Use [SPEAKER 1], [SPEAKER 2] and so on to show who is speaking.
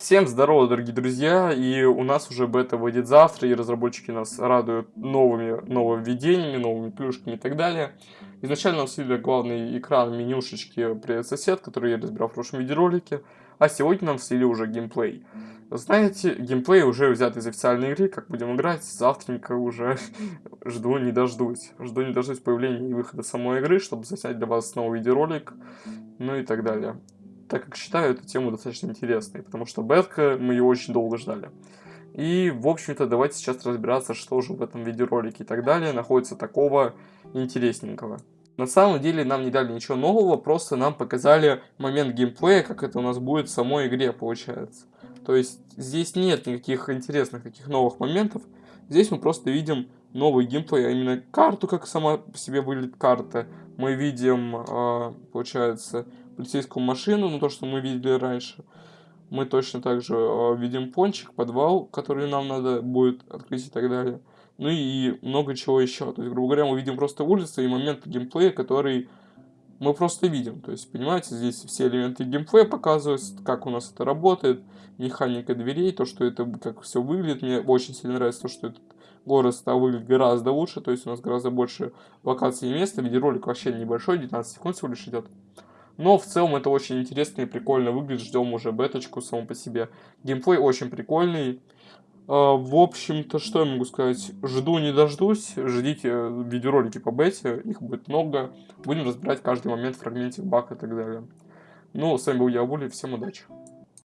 [SPEAKER 1] Всем здорово, дорогие друзья, и у нас уже бета выйдет завтра, и разработчики нас радуют новыми нововведениями, новыми плюшками и так далее. Изначально у нас видели главный экран менюшечки «Привет, сосед», который я разбирал в прошлом видеоролике, а сегодня нам слили уже геймплей. Знаете, геймплей уже взят из официальной игры, как будем играть, завтренько уже жду не дождусь. Жду не дождусь появления и выхода самой игры, чтобы заснять для вас новый видеоролик, ну и так далее так как считаю эту тему достаточно интересной, потому что бетка, мы ее очень долго ждали. И, в общем-то, давайте сейчас разбираться, что же в этом видеоролике и так далее находится такого интересненького. На самом деле нам не дали ничего нового, просто нам показали момент геймплея, как это у нас будет в самой игре получается. То есть здесь нет никаких интересных таких новых моментов, здесь мы просто видим новый геймплей, а именно карту, как сама по себе выглядит карта. Мы видим, э, получается, полицейскую машину, ну то, что мы видели раньше. Мы точно так же э, видим пончик, подвал, который нам надо будет открыть и так далее. Ну и много чего еще. То есть, грубо говоря, мы видим просто улицы и момент геймплея, который мы просто видим. То есть, понимаете, здесь все элементы геймплея показываются, как у нас это работает, механика дверей, то, что это, как все выглядит. Мне очень сильно нравится то, что этот город стал выглядеть гораздо лучше, то есть у нас гораздо больше локаций и места. Видеоролик вообще небольшой, 19 секунд всего лишь идет. Но в целом это очень интересно и прикольно выглядит. Ждем уже беточку саму по себе. Геймплей очень прикольный. А, в общем-то, что я могу сказать? Жду не дождусь. Ждите видеоролики по бете. Их будет много. Будем разбирать каждый момент, фрагментик, баг и так далее. Ну, с вами был я, Були. Всем удачи.